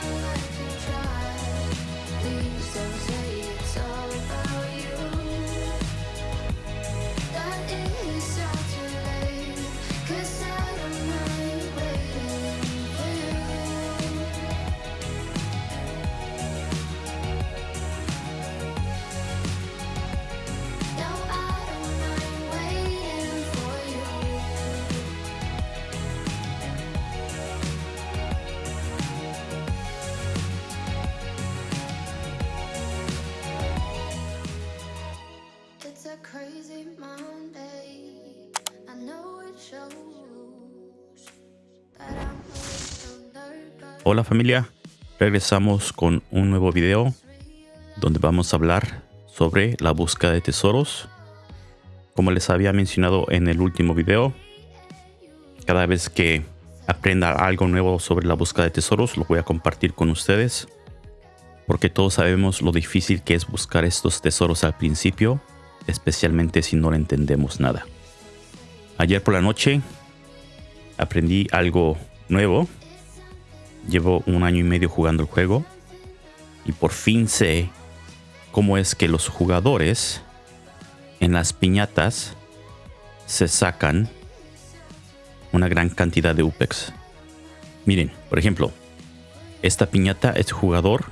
Thank you. Hola familia, regresamos con un nuevo video donde vamos a hablar sobre la búsqueda de tesoros. Como les había mencionado en el último video, cada vez que aprenda algo nuevo sobre la búsqueda de tesoros lo voy a compartir con ustedes porque todos sabemos lo difícil que es buscar estos tesoros al principio especialmente si no le entendemos nada. Ayer por la noche aprendí algo nuevo Llevo un año y medio jugando el juego y por fin sé cómo es que los jugadores en las piñatas se sacan una gran cantidad de UPEX. Miren, por ejemplo, esta piñata, este jugador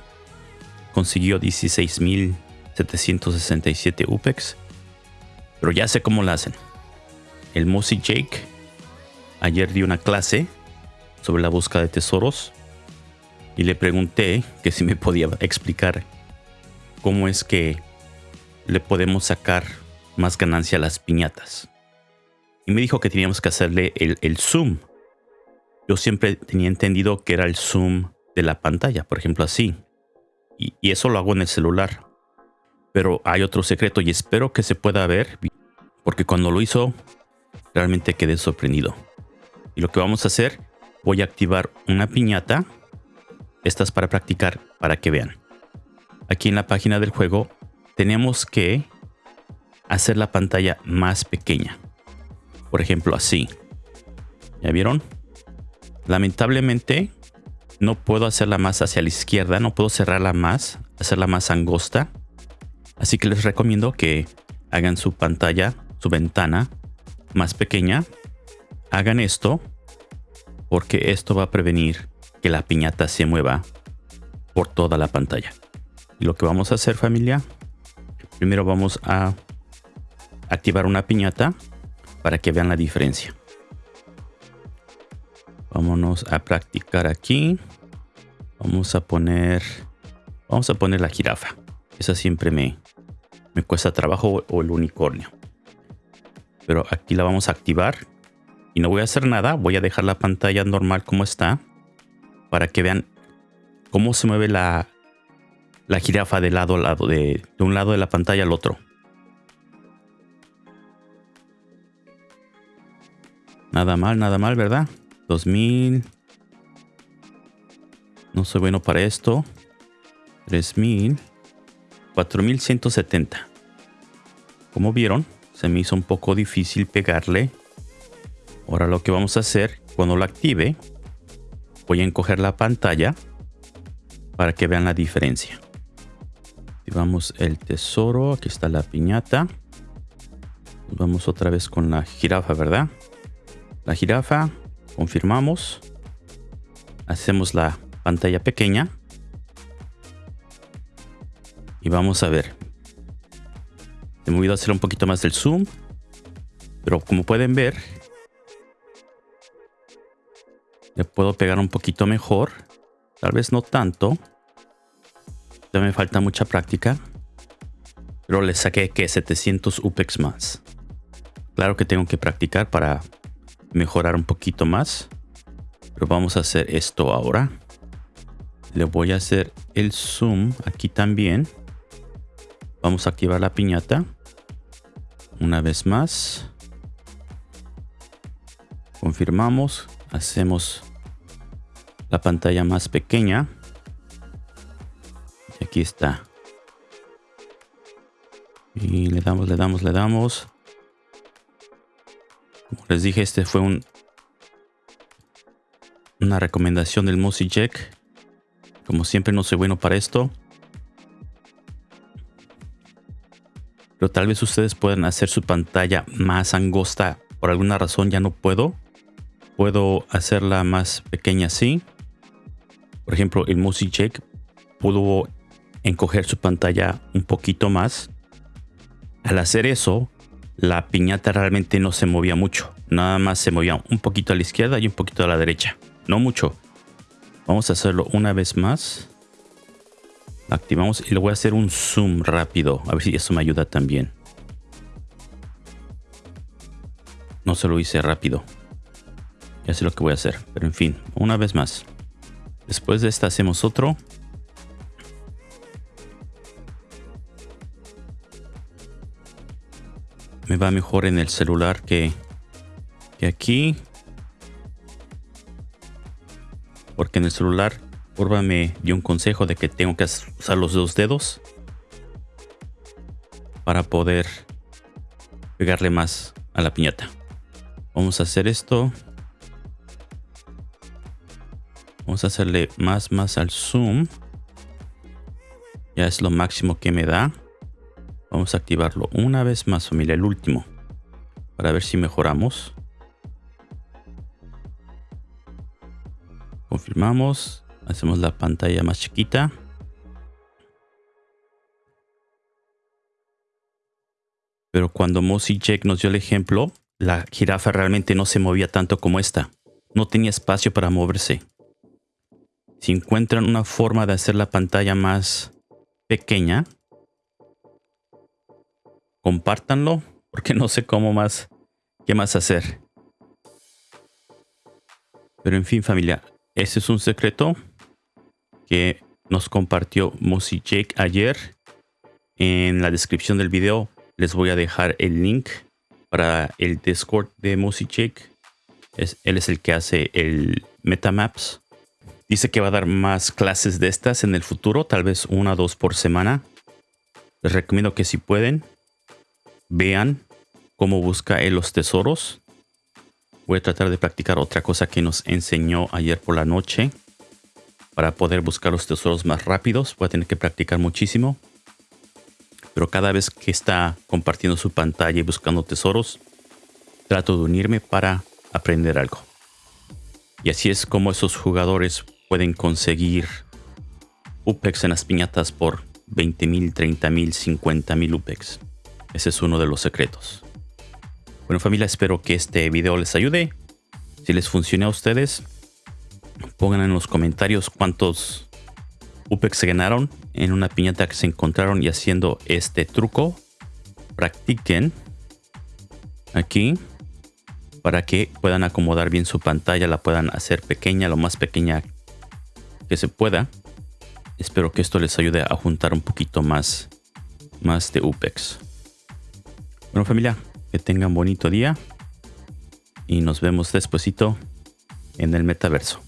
consiguió 16.767 UPEX, pero ya sé cómo la hacen. El Mossy Jake ayer dio una clase sobre la búsqueda de tesoros y le pregunté que si me podía explicar cómo es que le podemos sacar más ganancia a las piñatas. Y me dijo que teníamos que hacerle el, zoom. Yo siempre tenía entendido que era el zoom de la pantalla, por ejemplo así. Y eso lo hago en el celular. Pero hay otro secreto y espero que se pueda ver. Porque cuando lo hizo, realmente quedé sorprendido. Y lo que vamos a hacer, voy a activar una piñata estas para practicar para que vean. Aquí en la página del juego tenemos que hacer la pantalla más pequeña. Por ejemplo, así. ¿Ya vieron? Lamentablemente no puedo hacerla más hacia la izquierda, no puedo cerrarla más, hacerla más angosta. Así que les recomiendo que hagan su pantalla, su ventana más pequeña. Hagan esto porque esto va a prevenir que la piñata se mueva por toda la pantalla. Y lo que vamos a hacer familia, primero vamos a activar una piñata para que vean la diferencia. Vámonos a practicar aquí. Vamos a poner, vamos a poner la jirafa. Esa siempre me, me cuesta trabajo o el unicornio. Pero aquí la vamos a activar y no voy a hacer nada. Voy a dejar la pantalla normal como está para que vean cómo se mueve la, la jirafa de lado a lado, de, de un lado de la pantalla al otro. Nada mal, nada mal, ¿verdad? 2000. No soy bueno para esto. 3000. 4170. Como vieron, se me hizo un poco difícil pegarle. Ahora lo que vamos a hacer, cuando lo active, voy a encoger la pantalla para que vean la diferencia. Activamos el tesoro, aquí está la piñata. Vamos otra vez con la jirafa, ¿verdad? La jirafa, confirmamos. Hacemos la pantalla pequeña. Y vamos a ver. He movido a hacer un poquito más del zoom. Pero como pueden ver, Le puedo pegar un poquito mejor. Tal vez no tanto. Ya me falta mucha práctica. Pero le saqué que 700 UPEX más. Claro que tengo que practicar para mejorar un poquito más. Pero vamos a hacer esto ahora. Le voy a hacer el zoom aquí también. Vamos a activar la piñata. Una vez más. Confirmamos. Hacemos la pantalla más pequeña. Y aquí está. Y le damos, le damos, le damos. Como les dije, este fue un una recomendación del Mossy Jack. Como siempre no soy bueno para esto. Pero tal vez ustedes puedan hacer su pantalla más angosta. Por alguna razón ya no puedo. Puedo hacerla más pequeña así. Por ejemplo, el Mousy Check pudo encoger su pantalla un poquito más. Al hacer eso, la piñata realmente no se movía mucho. Nada más se movía un poquito a la izquierda y un poquito a la derecha. No mucho. Vamos a hacerlo una vez más. Activamos y le voy a hacer un zoom rápido. A ver si eso me ayuda también. No se lo hice rápido. Ya sé lo que voy a hacer. Pero en fin, una vez más. Después de esta hacemos otro. Me va mejor en el celular que, que aquí. Porque en el celular Urba me dio un consejo de que tengo que usar los dos dedos para poder pegarle más a la piñata. Vamos a hacer esto. Vamos a hacerle más, más al zoom. Ya es lo máximo que me da. Vamos a activarlo una vez más, familia, el último. Para ver si mejoramos. Confirmamos. Hacemos la pantalla más chiquita. Pero cuando Mossy Jack nos dio el ejemplo, la jirafa realmente no se movía tanto como esta. No tenía espacio para moverse. Si encuentran una forma de hacer la pantalla más pequeña, compártanlo, porque no sé cómo más, qué más hacer. Pero en fin, familia, ese es un secreto que nos compartió Mossy Jake ayer. En la descripción del video les voy a dejar el link para el Discord de Mossy Jake. Es, él es el que hace el Metamaps. Dice que va a dar más clases de estas en el futuro, tal vez una o dos por semana. Les recomiendo que si pueden, vean cómo busca él los tesoros. Voy a tratar de practicar otra cosa que nos enseñó ayer por la noche para poder buscar los tesoros más rápidos. Voy a tener que practicar muchísimo. Pero cada vez que está compartiendo su pantalla y buscando tesoros, trato de unirme para aprender algo. Y así es como esos jugadores pueden conseguir UPEX en las piñatas por 20 mil, 30 mil, 50 mil UPEX. Ese es uno de los secretos. Bueno familia, espero que este video les ayude. Si les funciona a ustedes, Pongan en los comentarios cuántos UPEX se ganaron en una piñata que se encontraron y haciendo este truco. Practiquen aquí para que puedan acomodar bien su pantalla, la puedan hacer pequeña, lo más pequeña que se pueda. Espero que esto les ayude a juntar un poquito más, más de UPEX. Bueno familia, que tengan bonito día y nos vemos despuesito en el metaverso.